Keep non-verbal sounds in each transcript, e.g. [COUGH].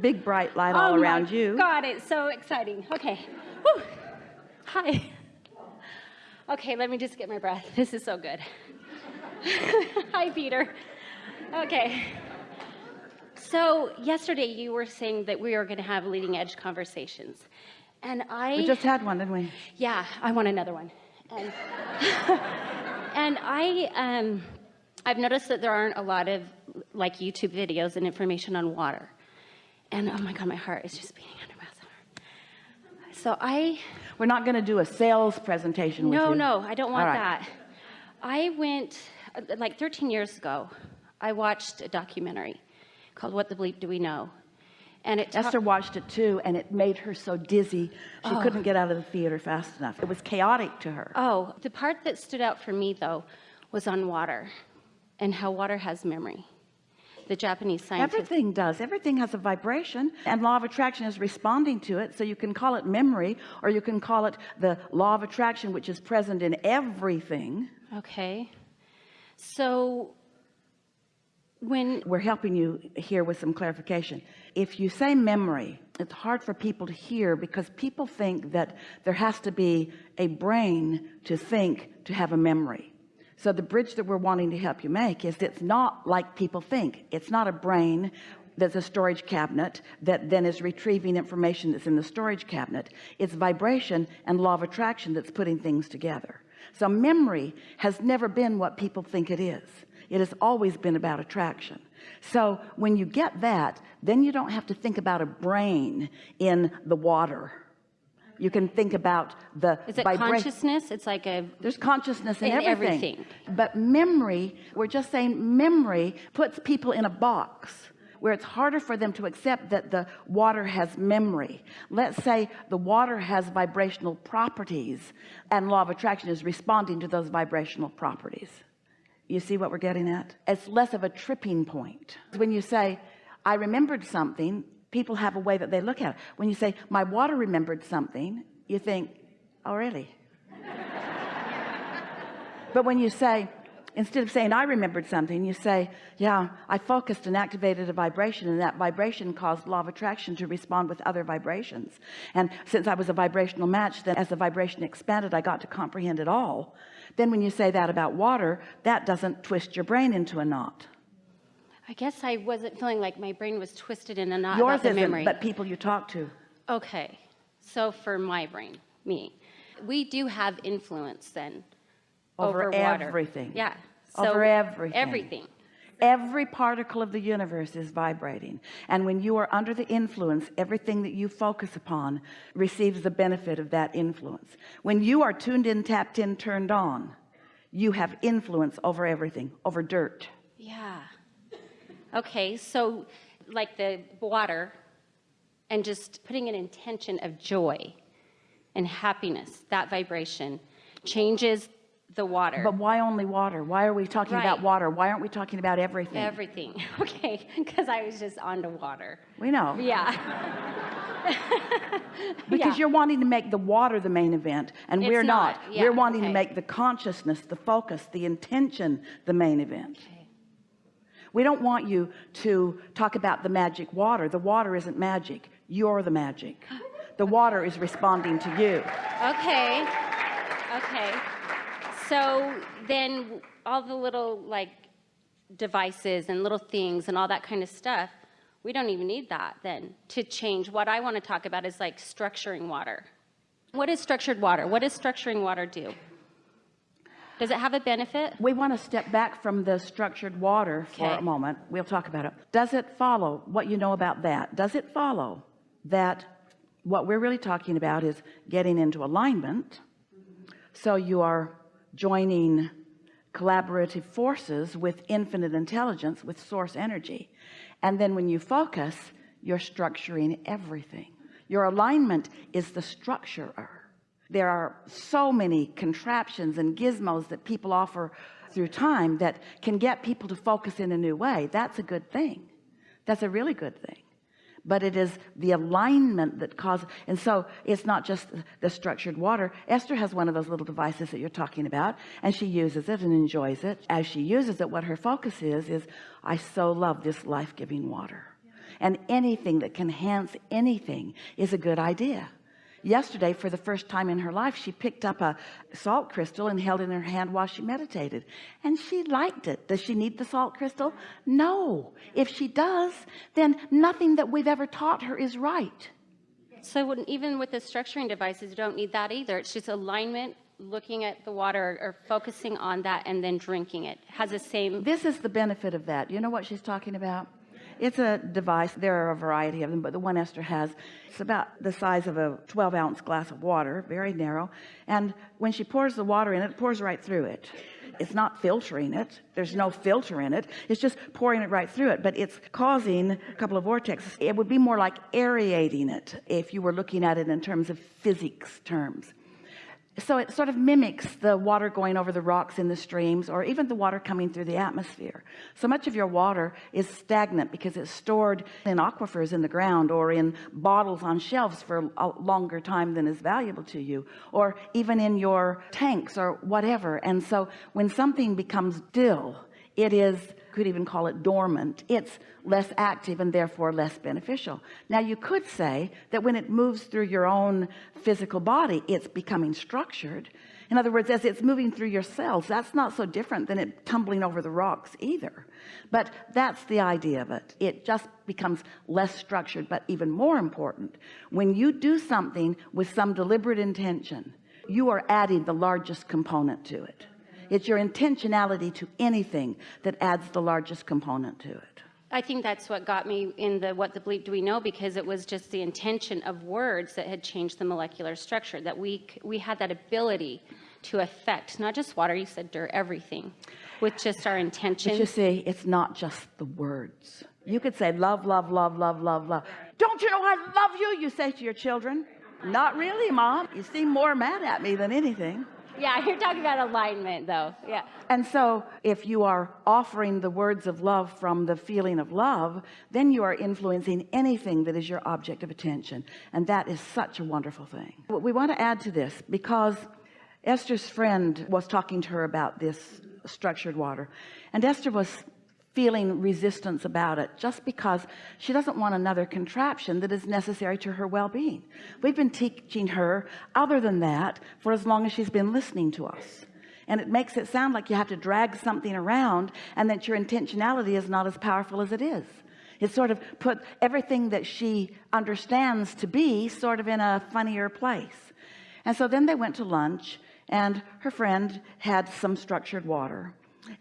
big bright light all oh my around you. God, it's so exciting. Okay. Whew. Hi. Okay, let me just get my breath. This is so good. [LAUGHS] Hi, Peter. Okay. So yesterday you were saying that we are going to have leading edge conversations. And I We just had one, didn't we? Yeah, I want another one. And, [LAUGHS] and I um I've noticed that there aren't a lot of like YouTube videos and information on water. And oh my god, my heart is just beating under my stomach. So I We're not going to do a sales presentation with No, you. no, I don't want right. that. I went uh, like 13 years ago. I watched a documentary called What the Bleep Do We Know? And it Esther watched it too, and it made her so dizzy she Oh. couldn't get out of the theater fast enough. It was chaotic to her. Oh, the part that stood out for me though was on water and how water has memory. The Japanese scientists. Everything does. Everything has a vibration, and law of attraction is responding to it. So you can call it memory, or you can call it the law of attraction, which is present in everything. Okay. So when We're helping you here with some clarification. If you say memory, it's hard for people to hear because people think that there has to be a brain to think to have a memory. So the bridge that we're wanting to help you make is it's not like people think. It's not a brain that's a storage cabinet that then is retrieving information that's in the storage cabinet. It's vibration and law of attraction that's putting things together. So memory has never been what people think it is. It has always been about attraction. So when you get that, then you don't have to think about a brain in the water. You can think about the is it consciousness? It's like a there's consciousness in, In everything. everything. but memory we're just saying memory puts people in a box where it's harder for them to accept that the water has memory let's say the water has vibrational properties and law of attraction is responding to those vibrational properties you see what we're getting at it's less of a tripping point when you say I remembered something people have a way that they look at it. When you say my water remembered something you think oh really? [LAUGHS] But when you say instead of saying I remembered something you say yeah I focused and activated a vibration and that vibration caused law of attraction to respond with other vibrations. And since I was a vibrational match then as the vibration expanded I got to comprehend it all. Then when you say that about water that doesn't twist your brain into a knot I guess I wasn't feeling like my brain was twisted in a knot yours about the memory. but people you talk to Okay, so for my brain, me, we do have influence then Over over, everything. Yeah. Over everything. Everything. every particle of the universe is vibrating and when you are under the influence everything that you focus upon receives the benefit of that influence when you are tuned in tapped in turned on you have influence over everything over dirt Yeah. Okay, so like the water and just putting an intention of joy and happiness, that vibration changes the water. but why only water why are we talking about water why aren't we talking about everything Everything. [LAUGHS] Okay, because I was just on to water. we know Yeah. [LAUGHS] because Yeah. you're wanting to make the water the main event and It's we're not, not. Yeah, we're wanting to make the consciousness the focus the intention the main event Okay. We don't want you to talk about the magic water the water isn't magic you're the magic the water is responding to you Okay. Okay. So then all the little like devices and little things and all that kind of stuff, we don't even need that then to change. What I want to talk about is like structuring water. What is structured water? What does structuring water do? Does it have a benefit? we want to step back from the structured water for a moment. We'll talk about it. Does it follow what you know about that? Does it follow that what we're really talking about is getting into alignment? So you are joining collaborative forces with infinite intelligence with source energy. And then when you focus you're structuring everything. Your alignment is the structurer there are so many contraptions and gizmos that people offer through time that can get people to focus in a new way. That's a good thing. That's a really good thing. But it is the alignment that causes and so it's not just the structured water. Esther has one of those little devices that you're talking about and she uses it and enjoys it. As she uses it what her focus is is I so love this life-giving water. And anything that can enhance anything is a good idea yesterday for the first time in her life she picked up a salt crystal and held it in her hand while she meditated. And she liked it. Does she need the salt crystal? No. If she does then nothing that we've ever taught her is right. So when, even with the structuring devices, you don't need that either. It's just alignment, looking at the water or focusing on that and then drinking it. Has the same, this is the benefit of that. You know what she's talking about it's a device there are a variety of them but the one Esther has it's about the size of a 12 ounce glass of water very narrow and when she pours the water in it, it pours right through it. It's not filtering it there's no filter in it it's just pouring it right through it but it's causing a couple of vortexes. It would be more like aerating it if you were looking at it in terms of physics terms so it sort of mimics the water going over the rocks in the streams or even the water coming through the atmosphere. So much of your water is stagnant because it's stored in aquifers in the ground or in bottles on shelves for a longer time than is valuable to you or even in your tanks or whatever. And so when something becomes still it is could even call it dormant. It's less active and therefore less beneficial. Now you could say that when it moves through your own physical body it's becoming structured. In other words as it's moving through your cells that's not so different than it tumbling over the rocks either. But that's the idea of it. It just becomes less structured but even more important when you do something with some deliberate intention you are adding the largest component to it it's your intentionality to anything that adds the largest component to it. I think that's what got me in the what the bleep do we know because it was just the intention of words that had changed the molecular structure that we we had that ability to affect not just water you said dirt everything with just our but intention you see it's not just the words. You could say love love love love love love. Don't you know I love you? You say to your children not really mom. You seem more mad at me than anything yeah you're talking about alignment though. Yeah. And so if you are offering the words of love from the feeling of love then you are influencing anything that is your object of attention. And that is such a wonderful thing. What we want to add to this because Esther's friend was talking to her about this structured water. And Esther was feeling resistance about it just because she doesn't want another contraption that is necessary to her well-being. We've been teaching her other than that for as long as she's been listening to us. And it makes it sound like you have to drag something around and that your intentionality is not as powerful as it is. It sort of put everything that she understands to be sort of in a funnier place. And so then they went to lunch and her friend had some structured water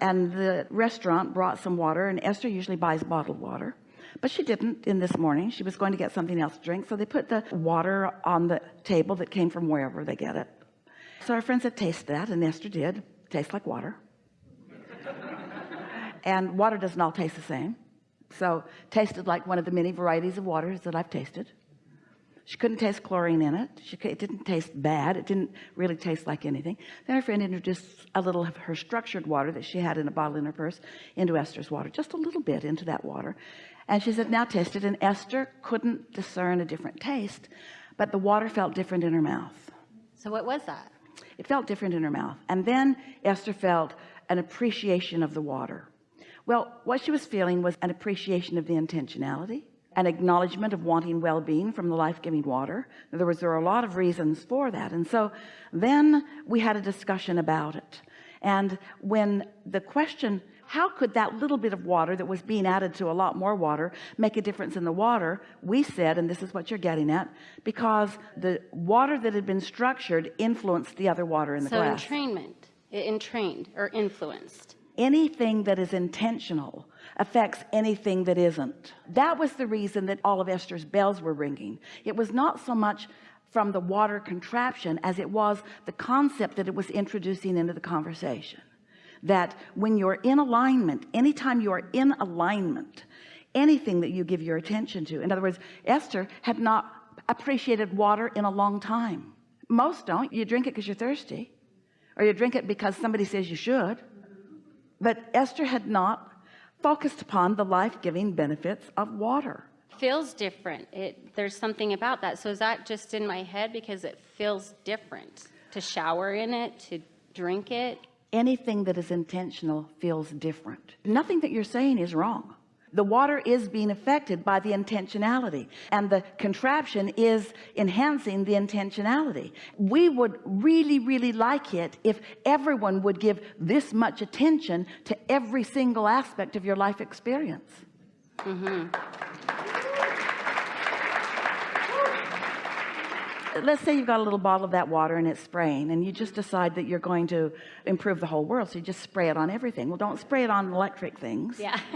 and the restaurant brought some water and Esther usually buys bottled water. But she didn't in this morning. She was going to get something else to drink. So they put the water on the table that came from wherever they get it. So our friend said taste that. And Esther did. Tastes like water. [LAUGHS] And water doesn't all taste the same. So tasted like one of the many varieties of waters that I've tasted she couldn't taste chlorine in it. She it didn't taste bad. It didn't really taste like anything. Then her friend introduced a little of her structured water that she had in a bottle in her purse into Esther's water just a little bit into that water. And she said now taste it. And Esther couldn't discern a different taste but the water felt different in her mouth. So what was that? It felt different in her mouth. And then Esther felt an appreciation of the water. Well what she was feeling was an appreciation of the intentionality an acknowledgement of wanting well-being from the life-giving water. In other words there are a lot of reasons for that. And so then we had a discussion about it. And when the question how could that little bit of water that was being added to a lot more water make a difference in the water? We said and this is what you're getting at because the water that had been structured influenced the other water in the so glass. entrainment entrained or influenced anything that is intentional affects anything that isn't. That was the reason that all of Esther's bells were ringing. It was not so much from the water contraption as it was the concept that it was introducing into the conversation. That when you're in alignment anytime you are in alignment anything that you give your attention to in other words Esther had not appreciated water in a long time. Most don't. You drink it because you're thirsty or you drink it because somebody says you should but Esther had not focused upon the life-giving benefits of water. Feels different. It there's something about that. So is that just in my head? Because it feels different. To shower in it to drink it. Anything that is intentional feels different. Nothing that you're saying is wrong the water is being affected by the intentionality and the contraption is enhancing the intentionality. We would really really like it if everyone would give this much attention to every single aspect of your life experience mm-hmm. Let's say you've got a little bottle of that water and it's spraying and you just decide that you're going to improve the whole world so you just spray it on everything. Well don't spray it on electric things. Yeah. [LAUGHS]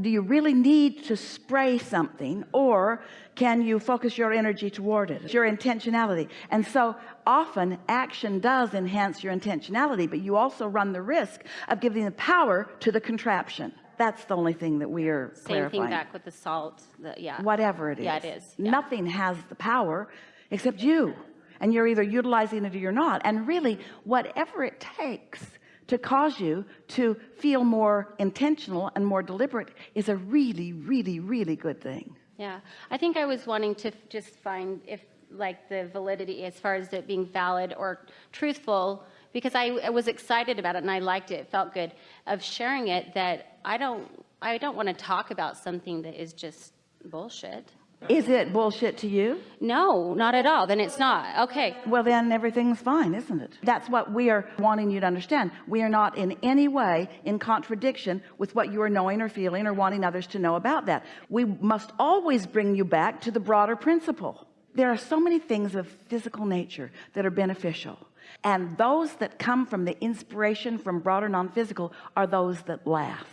do you really need to spray something or can you focus your energy toward it? Your intentionality. And so often action does enhance your intentionality but you also run the risk of giving the power to the contraption that's the only thing that we are Same clarifying thing back with the salt. The, yeah. whatever it is Yeah, it is, yeah. nothing has the power except you and you're either utilizing it or you're not and really whatever it takes to cause you to feel more intentional and more deliberate is a really really really good thing Yeah, I think I was wanting to just find if like the validity as far as it being valid or truthful because I, I was excited about it and I liked it, it felt good of sharing it that I don't I don't want to talk about something that is just bullshit. is it bullshit to you No, not at all. Then it's not. Okay. well then everything's fine isn't it that's what we are wanting you to understand we are not in any way in contradiction with what you are knowing or feeling or wanting others to know about that we must always bring you back to the broader principle there are so many things of physical nature that are beneficial. And those that come from the inspiration from broader non-physical are those that last.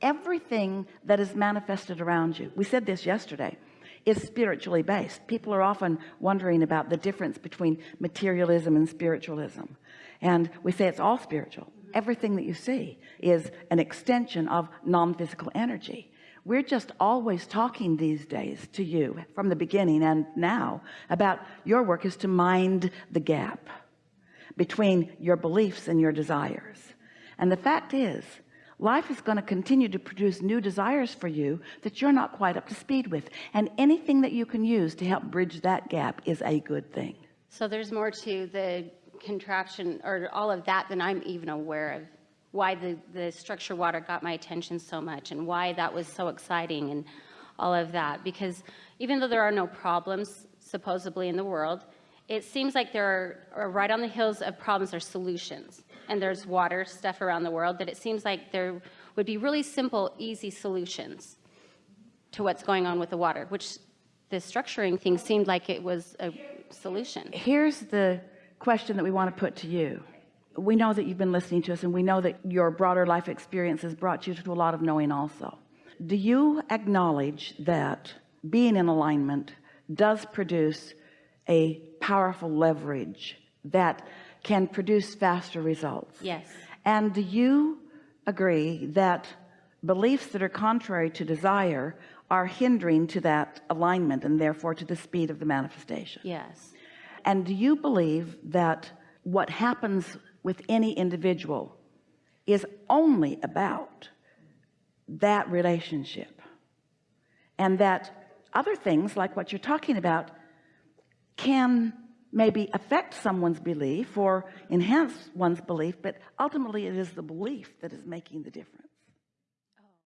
Everything that is manifested around you we said this yesterday is spiritually based. People are often wondering about the difference between materialism and spiritualism. And we say it's all spiritual. Everything that you see is an extension of non-physical energy we're just always talking these days to you from the beginning and now about your work is to mind the gap between your beliefs and your desires. And the fact is life is going to continue to produce new desires for you that you're not quite up to speed with. And anything that you can use to help bridge that gap is a good thing. So there's more to the contraption or all of that than I'm even aware of. Why the, the structure water got my attention so much and why that was so exciting and all of that. Because even though there are no problems supposedly in the world, it seems like there are, are right on the hills of problems are solutions. And there's water stuff around the world that it seems like there would be really simple, easy solutions to what's going on with the water, which the structuring thing seemed like it was a solution. here's the question that we want to put to you we know that you've been listening to us and we know that your broader life experience has brought you to a lot of knowing also do you acknowledge that being in alignment does produce a powerful leverage that can produce faster results Yes. and do you agree that beliefs that are contrary to desire are hindering to that alignment and therefore to the speed of the manifestation Yes. and do you believe that what happens with any individual is only about that relationship. And that other things like what you're talking about can maybe affect someone's belief or enhance one's belief but ultimately it is the belief that is making the difference